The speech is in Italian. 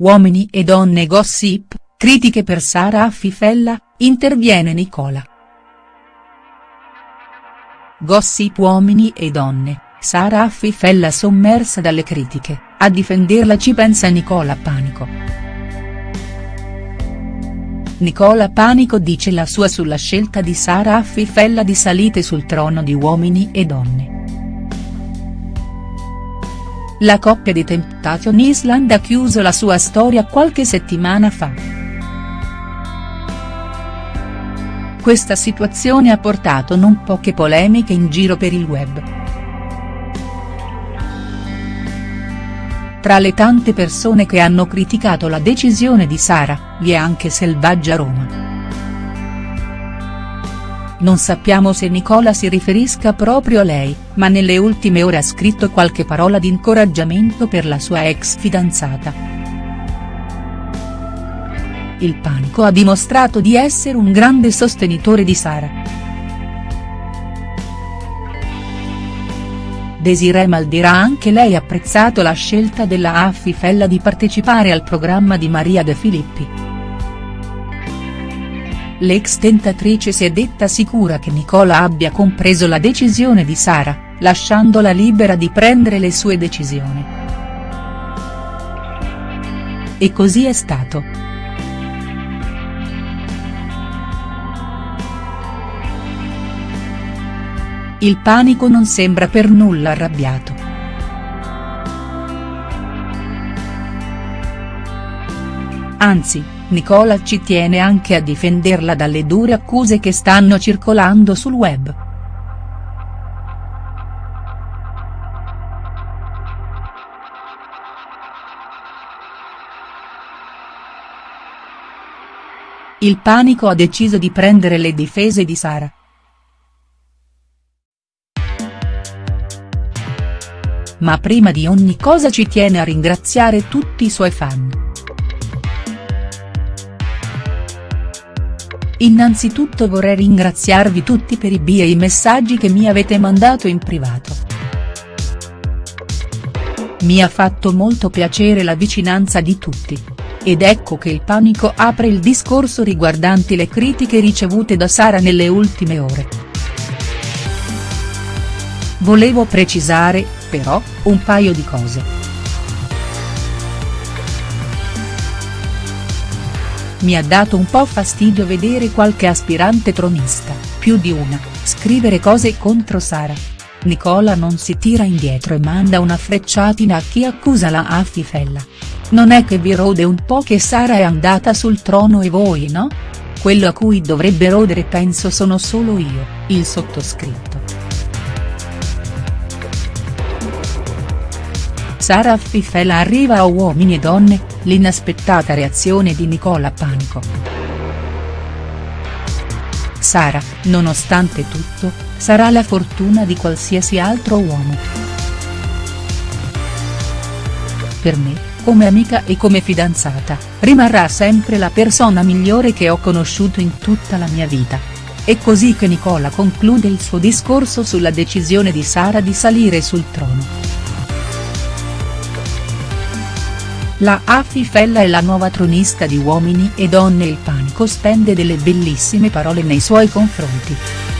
Uomini e donne gossip, critiche per Sara Affifella, interviene Nicola. Gossip Uomini e donne, Sara Affifella sommersa dalle critiche, a difenderla ci pensa Nicola Panico. Nicola Panico dice la sua sulla scelta di Sara Affifella di salite sul trono di Uomini e donne. La coppia di Temptation Island ha chiuso la sua storia qualche settimana fa. Questa situazione ha portato non poche polemiche in giro per il web. Tra le tante persone che hanno criticato la decisione di Sara, vi è anche Selvaggia Roma. Non sappiamo se Nicola si riferisca proprio a lei, ma nelle ultime ore ha scritto qualche parola di incoraggiamento per la sua ex fidanzata. Il panico ha dimostrato di essere un grande sostenitore di Sara. Desiree Maldi ha anche lei apprezzato la scelta della Affifella di partecipare al programma di Maria De Filippi. L'ex tentatrice si è detta sicura che Nicola abbia compreso la decisione di Sara, lasciandola libera di prendere le sue decisioni. E così è stato. Il panico non sembra per nulla arrabbiato. Anzi, Nicola ci tiene anche a difenderla dalle dure accuse che stanno circolando sul web. Il panico ha deciso di prendere le difese di Sara. Ma prima di ogni cosa ci tiene a ringraziare tutti i suoi fan. Innanzitutto vorrei ringraziarvi tutti per i bi e i messaggi che mi avete mandato in privato. Mi ha fatto molto piacere la vicinanza di tutti. Ed ecco che il panico apre il discorso riguardanti le critiche ricevute da Sara nelle ultime ore. Volevo precisare, però, un paio di cose. Mi ha dato un po' fastidio vedere qualche aspirante tronista, più di una, scrivere cose contro Sara. Nicola non si tira indietro e manda una frecciatina a chi accusa la Affifella. Non è che vi rode un po' che Sara è andata sul trono e voi no? Quello a cui dovrebbe rodere penso sono solo io, il sottoscritto. Sara Affifella arriva a Uomini e Donne, l'inaspettata reazione di Nicola Panico. Sara, nonostante tutto, sarà la fortuna di qualsiasi altro uomo. Per me, come amica e come fidanzata, rimarrà sempre la persona migliore che ho conosciuto in tutta la mia vita. È così che Nicola conclude il suo discorso sulla decisione di Sara di salire sul trono. La Affifella è la nuova tronista di Uomini e Donne il panico spende delle bellissime parole nei suoi confronti.